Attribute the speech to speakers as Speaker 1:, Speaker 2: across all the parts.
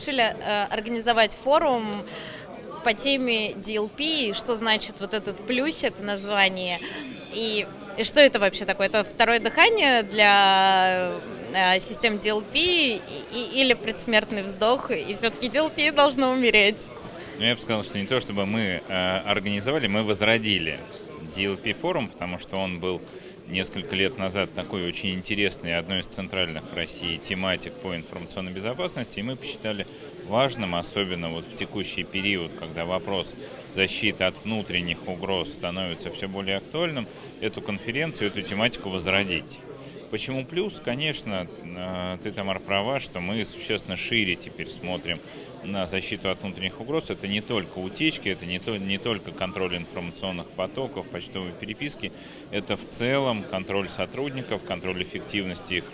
Speaker 1: решили э, организовать форум по теме DLP, что значит вот этот плюсик в названии, и, и что это вообще такое? Это второе дыхание для э, систем DLP и, и, или предсмертный вздох, и все-таки DLP должно умереть?
Speaker 2: Ну, я бы сказал, что не то, чтобы мы э, организовали, мы возродили DLP форум, потому что он был несколько лет назад такой очень интересный, одной из центральных в России тематик по информационной безопасности, и мы посчитали важным, особенно вот в текущий период, когда вопрос защиты от внутренних угроз становится все более актуальным, эту конференцию, эту тематику возродить. Почему плюс? Конечно, э, ты, Тамар, права, что мы существенно шире теперь смотрим на защиту от внутренних угроз. Это не только утечки, это не, то, не только контроль информационных потоков, почтовой переписки, это в целом контроль сотрудников, контроль эффективности их,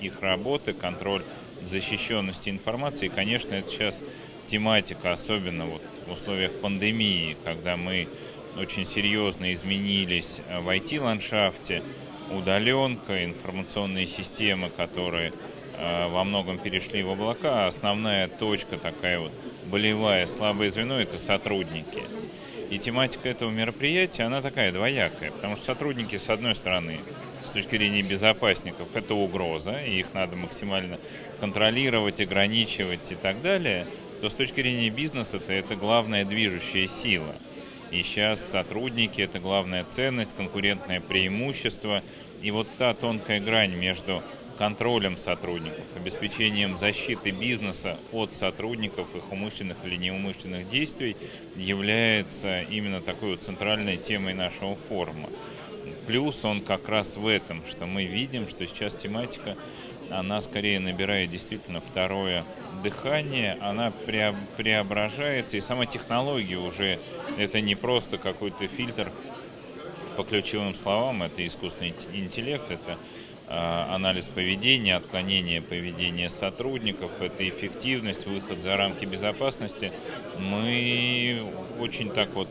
Speaker 2: их работы, контроль защищенности информации. И, конечно, это сейчас тематика, особенно вот в условиях пандемии, когда мы очень серьезно изменились в IT-ландшафте, удаленка, информационные системы, которые э, во многом перешли в облака. Основная точка такая вот болевая, слабое звено – это сотрудники. И тематика этого мероприятия, она такая двоякая, потому что сотрудники, с одной стороны, с точки зрения безопасников, это угроза, и их надо максимально контролировать, ограничивать и так далее, то с точки зрения бизнеса это, это главная движущая сила – и сейчас сотрудники – это главная ценность, конкурентное преимущество. И вот та тонкая грань между контролем сотрудников, обеспечением защиты бизнеса от сотрудников, их умышленных или неумышленных действий является именно такой вот центральной темой нашего форума. Плюс он как раз в этом, что мы видим, что сейчас тематика она скорее набирает действительно второе дыхание, она преображается, и сама технология уже, это не просто какой-то фильтр по ключевым словам, это искусственный интеллект, это э, анализ поведения, отклонение поведения сотрудников, это эффективность, выход за рамки безопасности. Мы очень так вот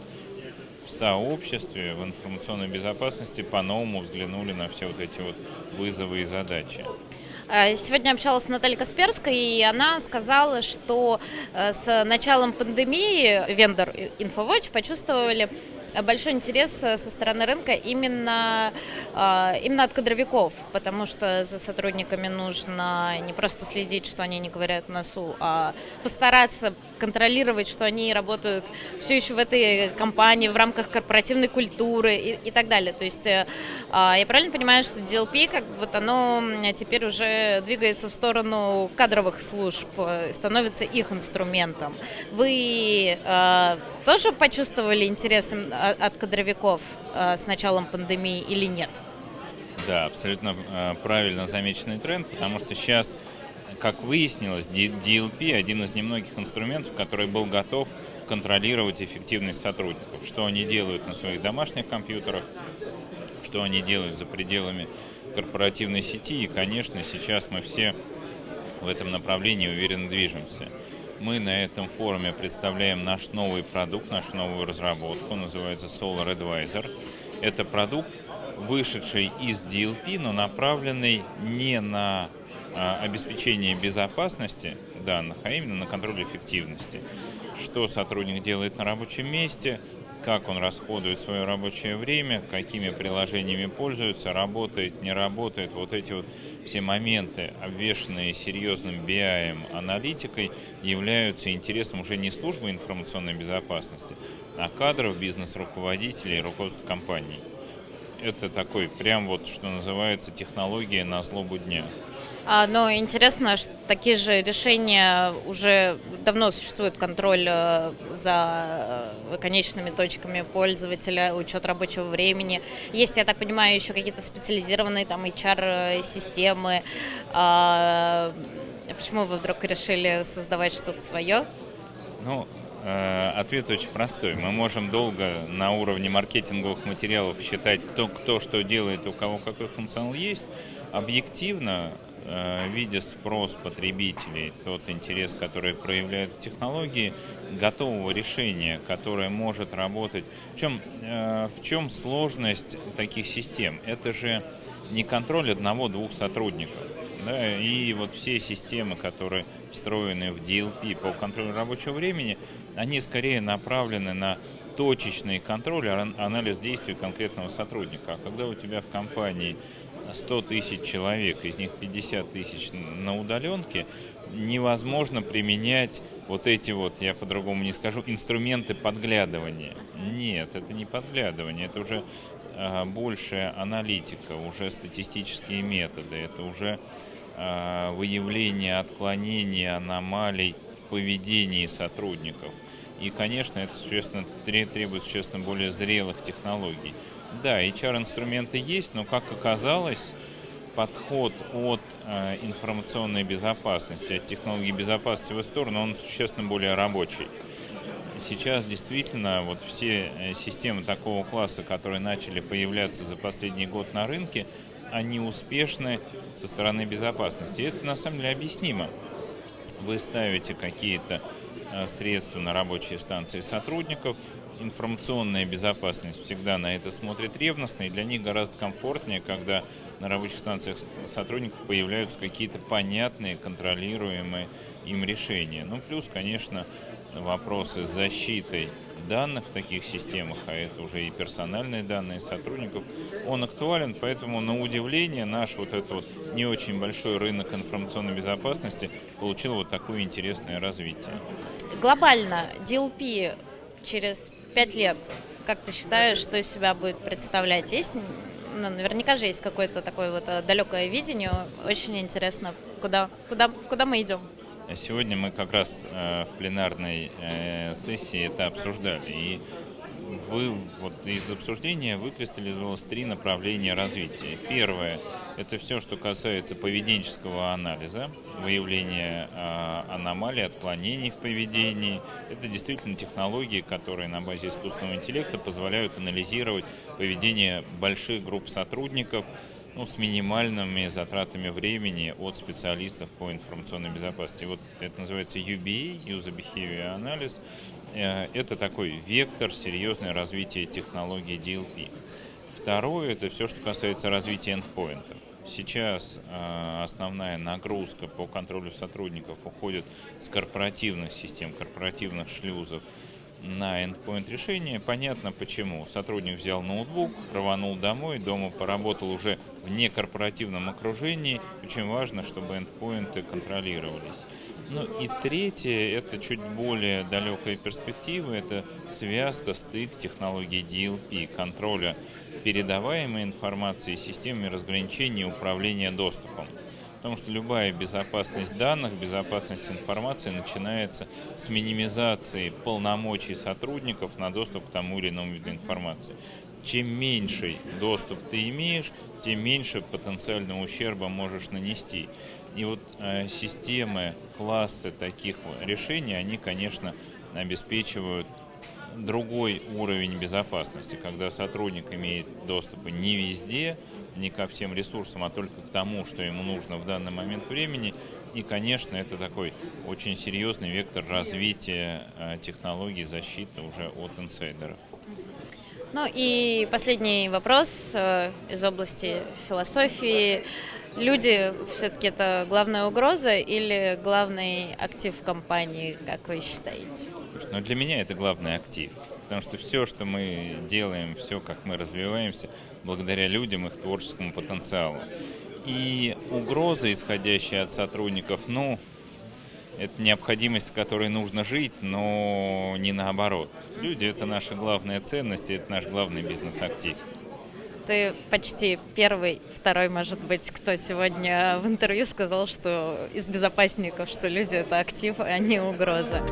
Speaker 2: в сообществе, в информационной безопасности по-новому взглянули на все вот эти вот вызовы и задачи.
Speaker 1: Э, сегодня общалась с Натальей Касперской, и она сказала, что э, с началом пандемии вендор InfoWatch почувствовали большой интерес э, со стороны рынка именно, именно от кадровиков, потому что за сотрудниками нужно не просто следить, что они не говорят носу, а постараться контролировать, что они работают все еще в этой компании в рамках корпоративной культуры и, и так далее. То есть э, а, я правильно понимаю, что DLP, как вот оно теперь уже двигается в сторону кадровых служб, э, становится их инструментом. Вы тоже почувствовали интерес от кадровиков э, с началом пандемии или нет?
Speaker 2: Да, абсолютно э, правильно замеченный тренд, потому что сейчас, как выяснилось, DLP один из немногих инструментов, который был готов контролировать эффективность сотрудников, что они делают на своих домашних компьютерах, что они делают за пределами корпоративной сети. И, конечно, сейчас мы все в этом направлении уверенно движемся. Мы на этом форуме представляем наш новый продукт, нашу новую разработку, называется Solar Advisor. Это продукт, вышедший из DLP, но направленный не на а, обеспечение безопасности данных, а именно на контроль эффективности. Что сотрудник делает на рабочем месте, как он расходует свое рабочее время, какими приложениями пользуется, работает, не работает. Вот эти вот все моменты, обвешенные серьезным BI, аналитикой, являются интересом уже не службы информационной безопасности, а кадров, бизнес-руководителей, руководства компаний. Это такой, прям вот, что называется, технология на злобу дня.
Speaker 1: А, но интересно, что такие же решения уже давно существует контроль э, за э, конечными точками пользователя, учет рабочего времени. Есть, я так понимаю, еще какие-то специализированные там HR-системы. А, почему вы вдруг решили создавать что-то свое?
Speaker 2: Ну, э, ответ очень простой. Мы можем долго на уровне маркетинговых материалов считать, кто, кто что делает, у кого какой функционал есть. Объективно Э, видя спрос потребителей, тот интерес, который проявляют технологии, готового решения, которое может работать. В чем, э, в чем сложность таких систем? Это же не контроль одного-двух сотрудников. Да, и вот все системы, которые встроенные в DLP по контролю рабочего времени, они скорее направлены на точечный контроль, анализ действий конкретного сотрудника. А когда у тебя в компании 100 тысяч человек, из них 50 тысяч на удаленке, невозможно применять вот эти вот, я по-другому не скажу, инструменты подглядывания. Нет, это не подглядывание, это уже э, большая аналитика, уже статистические методы, это уже э, выявление отклонений, аномалий в поведении сотрудников. И, конечно, это существенно, требует существенно более зрелых технологий. Да, HR-инструменты есть, но, как оказалось, подход от э, информационной безопасности, от технологий безопасности в эту сторону, он существенно более рабочий. Сейчас действительно вот все э, системы такого класса, которые начали появляться за последний год на рынке, они успешны со стороны безопасности. И это на самом деле объяснимо. Вы ставите какие-то э, средства на рабочие станции сотрудников, информационная безопасность всегда на это смотрит ревностно, и для них гораздо комфортнее, когда на рабочих станциях сотрудников появляются какие-то понятные, контролируемые им решения. Ну, плюс, конечно, вопросы с защитой данных в таких системах, а это уже и персональные данные сотрудников, он актуален, поэтому на удивление наш вот этот вот не очень большой рынок информационной безопасности получил вот такое интересное развитие.
Speaker 1: Глобально DLP через пять лет, как ты считаешь, что из себя будет представлять? Есть, ну, наверняка же есть какое-то такое вот э, далекое видение. Очень интересно, куда, куда, куда мы идем.
Speaker 2: Сегодня мы как раз э, в пленарной э, сессии это обсуждали. И вы, вот из обсуждения выкристаллизовалось три направления развития. Первое – это все, что касается поведенческого анализа, выявления э, аномалий, отклонений в поведении. Это действительно технологии, которые на базе искусственного интеллекта позволяют анализировать поведение больших групп сотрудников, ну, с минимальными затратами времени от специалистов по информационной безопасности. Вот это называется UBA, User Behavior Analysis. Э, это такой вектор серьезное развитие технологии DLP. Второе – это все, что касается развития эндпоинтов. Сейчас э, основная нагрузка по контролю сотрудников уходит с корпоративных систем, корпоративных шлюзов на endpoint решение. Понятно почему. Сотрудник взял ноутбук, рванул домой, дома поработал уже в некорпоративном окружении. Очень важно, чтобы эндпоинты контролировались. Ну и третье, это чуть более далекая перспектива, это связка, стык технологий DLP, контроля передаваемой информации системами разграничения и управления доступом. Потому что любая безопасность данных, безопасность информации начинается с минимизации полномочий сотрудников на доступ к тому или иному виду информации. Чем меньший доступ ты имеешь, тем меньше потенциального ущерба можешь нанести. И вот э, системы, классы таких решений, они, конечно, обеспечивают другой уровень безопасности, когда сотрудник имеет доступы не везде, не ко всем ресурсам, а только к тому, что ему нужно в данный момент времени. И, конечно, это такой очень серьезный вектор развития э, технологий защиты уже от инсайдеров.
Speaker 1: Ну и последний вопрос э, из области философии. Люди все-таки это главная угроза или главный актив компании, как вы считаете?
Speaker 2: Ну, для меня это главный актив. Потому что все, что мы делаем, все, как мы развиваемся, благодаря людям, их творческому потенциалу. И угроза, исходящая от сотрудников, ну, это необходимость, с которой нужно жить, но не наоборот. Люди – это наша главная ценность, это наш главный бизнес-актив.
Speaker 1: Ты почти первый, второй, может быть, кто сегодня в интервью сказал, что из безопасников, что люди – это актив, а не угроза.